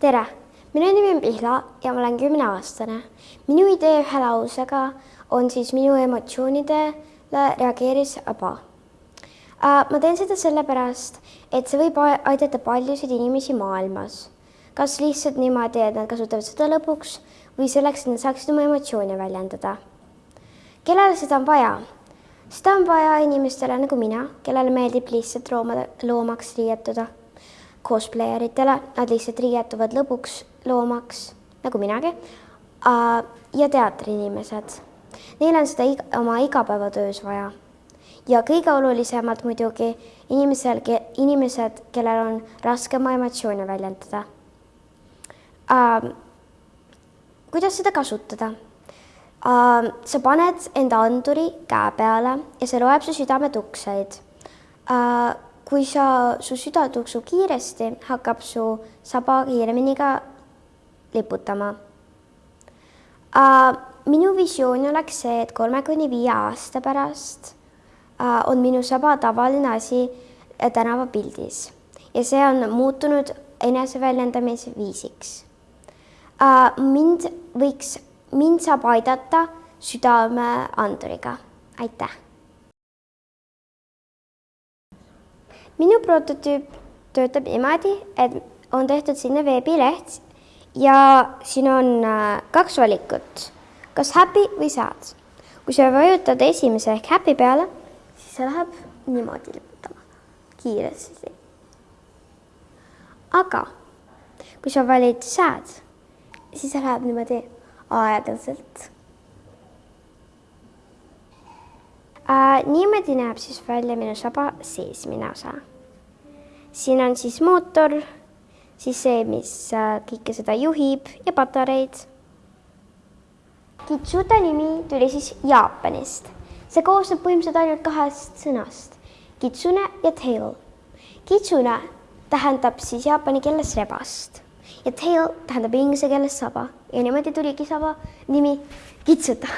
tere, minu nimi on Pihla ja ma olen kümneaastane. minu idee ühe lausega on siis minu emotsioonidele reageeris aba. ma teen seda sellepärast, et see võib aidata paljusid inimesi maailmas. kas lihtsalt niimoodi, et nad kasutavad seda lõpuks või selleks, et nad saaksid oma emotsioone väljendada. kellele seda on vaja? seda on vaja inimestele nagu mina, kellele meeldib lihtsalt loomade, loomaks riietuda cosplayer itele, nad lihtsalt riietuvad lõbuks loomaks, nagu minagi. ja teatriinimesed, neil on seda iga, oma igapäevatöös vaja. ja kõige olulisemalt muidugi inimesel, inimesed, kellel on raske oma emotsioone väljendada. kuidas seda kasutada? sa paned enda anduri käe peale ja see loeb su südametukseid kui sa, su süda tuksub kiiresti, hakkab su saba kiiremini ka liputama uh,. minu visioon oleks see, et kolme kuni viie aasta pärast uh, on minu saba tavaline asi tänavapildis ja see on muutunud eneseväljendamise viisiks uh,. mind võiks, mind saab aidata südameanduriga, aitäh minu prototüüp töötab niimoodi, et on tehtud sinna veebileht ja siin on äh, kaks valikut, kas happy või sad. kui sa vajutad esimese ehk happy peale, siis see läheb niimoodi liputama, kiiresti. aga kui sa valid sad, siis see läheb niimoodi aeglaselt äh,. Niimoodi näeb siis välja minu saba seesmine osa siin on siis mootor, siis see, mis äh, kõike seda juhib ja patareid. Kitsuta nimi tuli siis Jaapanist. see koosneb põhimõtteliselt ainult kahest sõnast, kitsune ja tail. kitsune tähendab siis jaapani keeles rebast ja tail tähendab inglise keeles saba ja niimoodi tuligi saba nimi Kitsuta